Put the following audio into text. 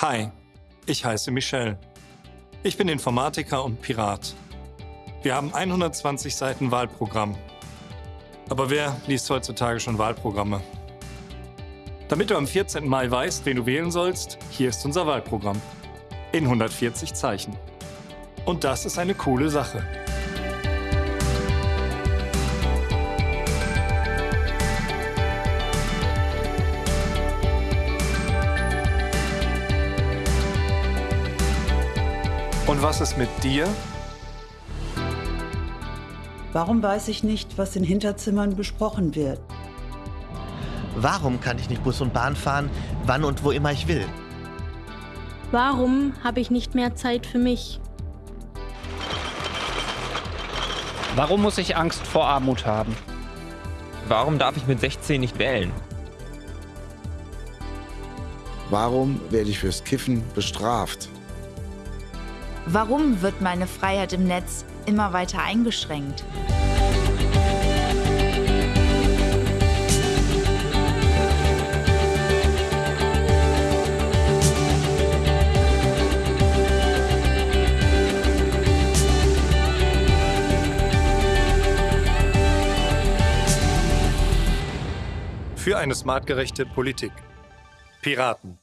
Hi, ich heiße Michel. Ich bin Informatiker und Pirat. Wir haben 120 Seiten Wahlprogramm. Aber wer liest heutzutage schon Wahlprogramme? Damit du am 14. Mai weißt, wen du wählen sollst, hier ist unser Wahlprogramm. In 140 Zeichen. Und das ist eine coole Sache. Und was ist mit dir? Warum weiß ich nicht, was in Hinterzimmern besprochen wird? Warum kann ich nicht Bus und Bahn fahren, wann und wo immer ich will? Warum habe ich nicht mehr Zeit für mich? Warum muss ich Angst vor Armut haben? Warum darf ich mit 16 nicht wählen? Warum werde ich fürs Kiffen bestraft? Warum wird meine Freiheit im Netz immer weiter eingeschränkt? Für eine smartgerechte Politik. Piraten.